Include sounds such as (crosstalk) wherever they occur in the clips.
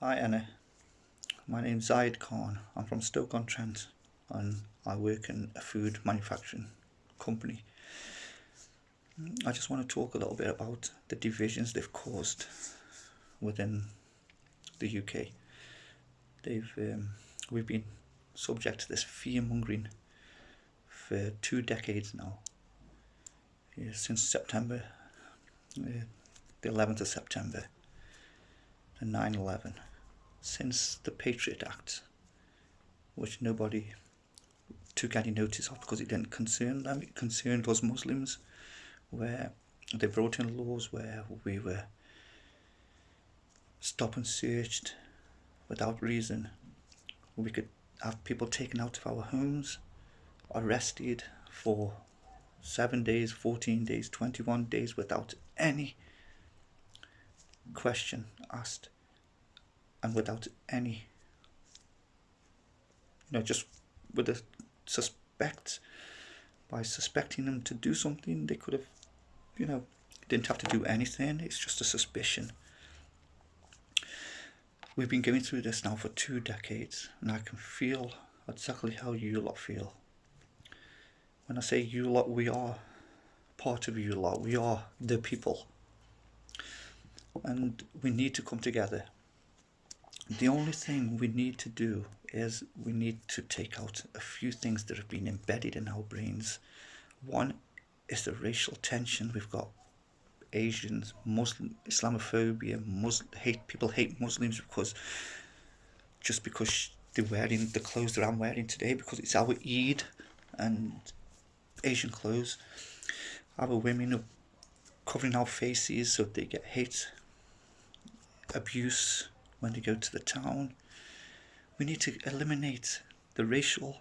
Hi Anna, my name's Zaid Khan. I'm from Stoke-on-Trent and I work in a food manufacturing company. I just want to talk a little bit about the divisions they've caused within the UK. They've um, we've been subject to this fear mongering for two decades now. Yeah, since September, uh, the 11th of September, and 9 11 since the Patriot Act, which nobody took any notice of because it didn't concern them, it concerned us Muslims, where they brought in laws where we were stopped and searched without reason. We could have people taken out of our homes, arrested for seven days, 14 days, 21 days without any question asked and without any, you know, just with a suspect, by suspecting them to do something, they could have, you know, didn't have to do anything. It's just a suspicion. We've been going through this now for two decades, and I can feel exactly how you lot feel. When I say you lot, we are part of you lot. We are the people. And we need to come together the only thing we need to do is we need to take out a few things that have been embedded in our brains. One is the racial tension. We've got Asians, Muslim, Islamophobia, Muslim, hate people hate Muslims because just because they're wearing the clothes that I'm wearing today because it's our Eid and Asian clothes. Our women are covering our faces so they get hate, abuse, when they go to the town. We need to eliminate the racial,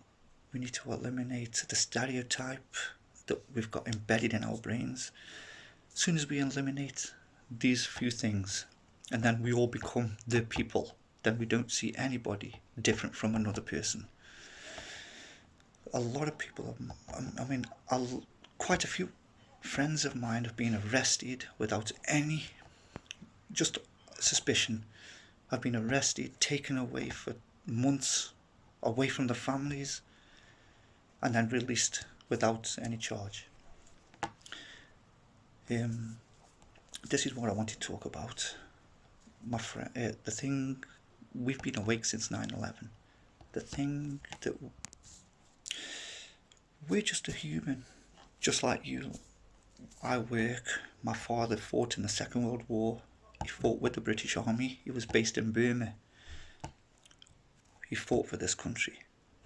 we need to eliminate the stereotype that we've got embedded in our brains. As soon as we eliminate these few things, and then we all become the people, then we don't see anybody different from another person. A lot of people, um, um, I mean, quite a few friends of mine have been arrested without any just suspicion have been arrested, taken away for months, away from the families, and then released without any charge. Um, this is what I want to talk about. My friend, uh, the thing we've been awake since 9/11. The thing that we're just a human, just like you. I work. My father fought in the Second World War. He fought with the British Army. He was based in Burma. He fought for this country.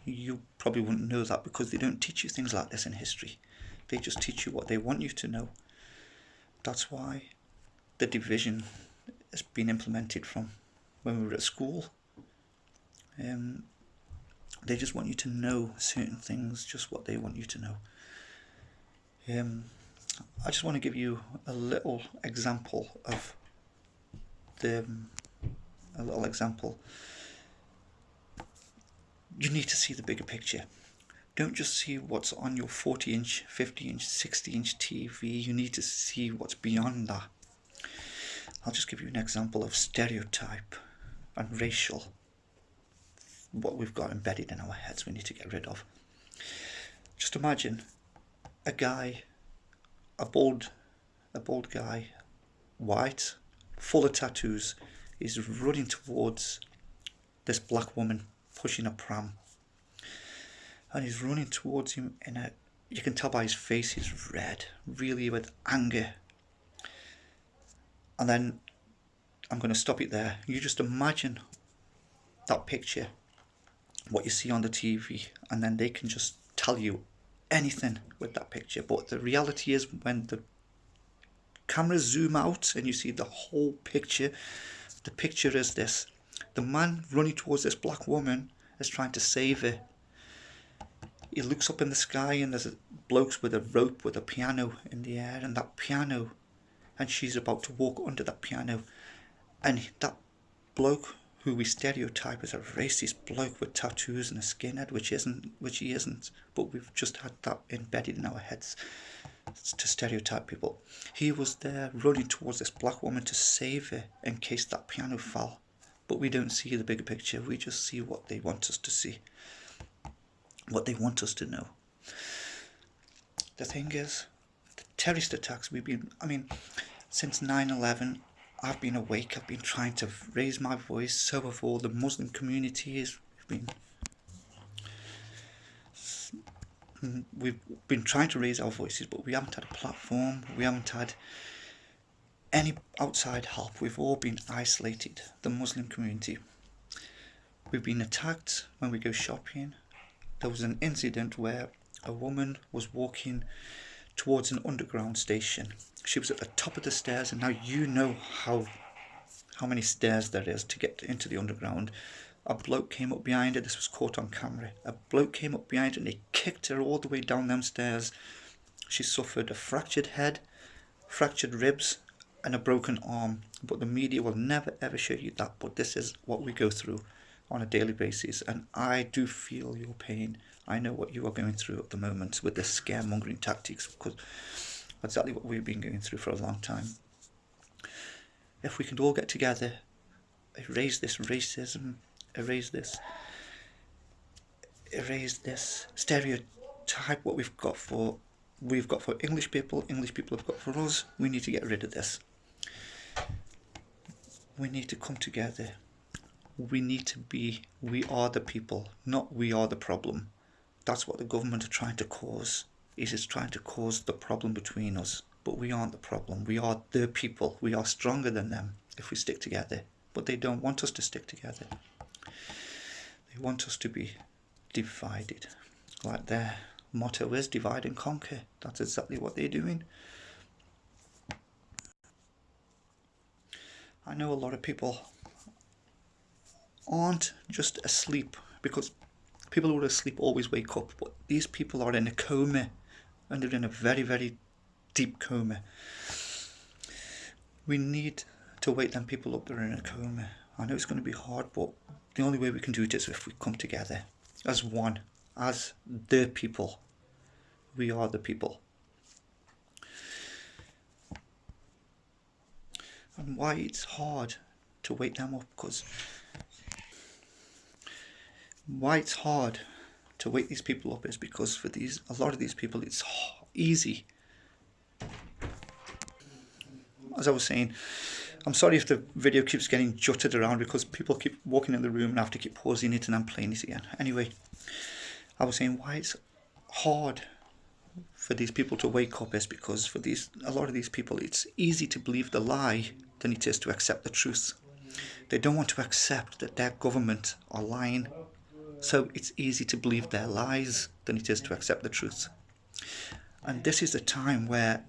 You probably wouldn't know that because they don't teach you things like this in history. They just teach you what they want you to know. That's why the division has been implemented from when we were at school. Um, they just want you to know certain things, just what they want you to know. Um, I just want to give you a little example of the, um, a little example. You need to see the bigger picture. Don't just see what's on your 40 inch, 50 inch, 60 inch TV. You need to see what's beyond that. I'll just give you an example of stereotype and racial. What we've got embedded in our heads we need to get rid of. Just imagine a guy, a bald, a bald guy, white, full of tattoos, is running towards this black woman pushing a pram. And he's running towards him in a, uh, you can tell by his face he's red, really with anger. And then I'm going to stop it there. You just imagine that picture, what you see on the TV, and then they can just tell you anything with that picture. But the reality is when the cameras zoom out and you see the whole picture. The picture is this. The man running towards this black woman is trying to save her. He looks up in the sky and there's a blokes with a rope with a piano in the air and that piano and she's about to walk under that piano and that bloke who we stereotype as a racist bloke with tattoos and a skinhead which isn't which he isn't but we've just had that embedded in our heads to stereotype people. He was there running towards this black woman to save her in case that piano fell but we don't see the bigger picture. We just see what they want us to see, what they want us to know. The thing is, the terrorist attacks we've been, I mean, since 9 11, I've been awake, I've been trying to raise my voice, so have all the Muslim communities. We've been we've been trying to raise our voices, but we haven't had a platform. We haven't had any outside help. We've all been isolated. The Muslim community. We've been attacked when we go shopping. There was an incident where a woman was walking towards an underground station. She was at the top of the stairs, and now you know how how many stairs there is to get into the underground a bloke came up behind her. This was caught on camera. A bloke came up behind her and he kicked her all the way down them stairs. She suffered a fractured head, fractured ribs, and a broken arm. But the media will never ever show you that. But this is what we go through on a daily basis. And I do feel your pain. I know what you are going through at the moment with the scaremongering tactics because exactly what we've been going through for a long time. If we can all get together, erase this racism, erase this erase this stereotype what we've got for we've got for English people, English people have got for us. We need to get rid of this. We need to come together. We need to be, we are the people, not we are the problem. That's what the government are trying to cause. Is it's trying to cause the problem between us. But we aren't the problem. We are the people. We are stronger than them if we stick together. But they don't want us to stick together. They want us to be divided. Like their motto is divide and conquer. That's exactly what they're doing. I know a lot of people aren't just asleep because people who are asleep always wake up, but these people are in a coma and they're in a very, very deep coma. We need to wake them people up that are in a coma. I know it's going to be hard, but the only way we can do it is if we come together as one, as the people. We are the people. And why it's hard to wake them up because why it's hard to wake these people up is because for these a lot of these people it's easy as I was saying I'm sorry if the video keeps getting jutted around because people keep walking in the room and I have to keep pausing it and I'm playing it again. Anyway, I was saying why it's hard for these people to wake up is because for these a lot of these people it's easy to believe the lie than it is to accept the truth. They don't want to accept that their government are lying. So it's easy to believe their lies than it is to accept the truth. And this is a time where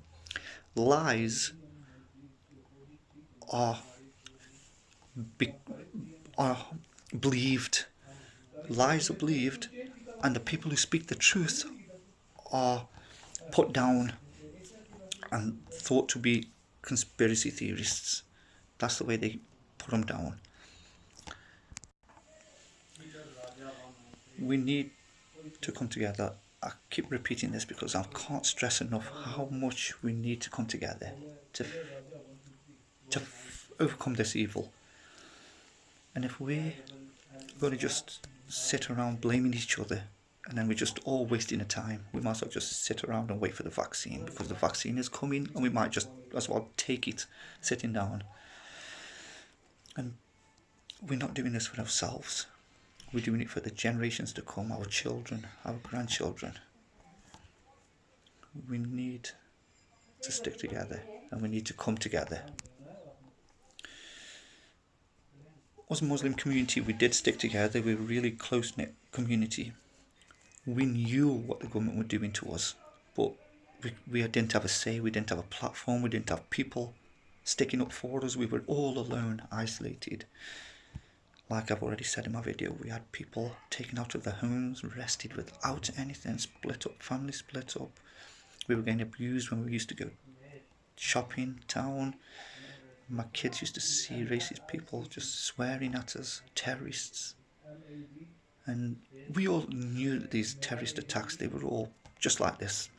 lies are, be, are believed, lies are believed, and the people who speak the truth are put down and thought to be conspiracy theorists. That's the way they put them down. We need to come together. I keep repeating this because I can't stress enough how much we need to come together to to overcome this evil. And if we're going to just sit around blaming each other and then we're just all wasting the time, we might as well just sit around and wait for the vaccine because the vaccine is coming and we might just as well take it sitting down. And we're not doing this for ourselves. We're doing it for the generations to come, our children, our grandchildren. We need to stick together and we need to come together as a Muslim community, we did stick together. We were a really close knit community. We knew what the government were doing to us, but we, we didn't have a say. We didn't have a platform. We didn't have people sticking up for us. We were all alone, isolated. Like I've already said in my video, we had people taken out of their homes, arrested without anything, split up, family split up. We were getting abused when we used to go shopping, town my kids used to see racist people just swearing at us, terrorists. And we all knew that these terrorist attacks, they were all just like this.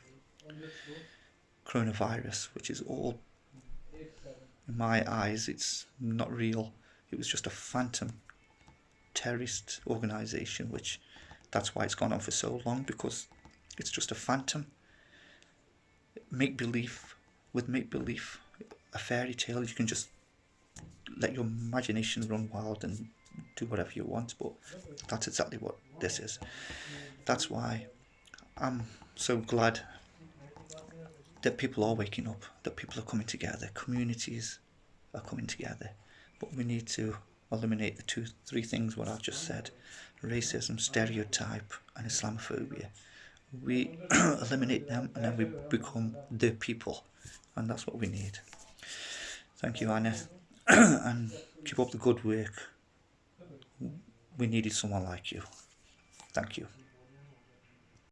Coronavirus, which is all, in my eyes, it's not real. It was just a phantom terrorist organisation, which that's why it's gone on for so long because it's just a phantom. Make believe with make believe, a fairy tale. You can just let your imagination run wild and do whatever you want. But that's exactly what this is. That's why I'm so glad that people are waking up, that people are coming together, communities are coming together. But we need to eliminate the two, three things what I've just said, racism, stereotype and Islamophobia. We (clears throat) eliminate them and then we become the people and that's what we need. Thank you Anna (clears throat) and keep up the good work. We needed someone like you. Thank you.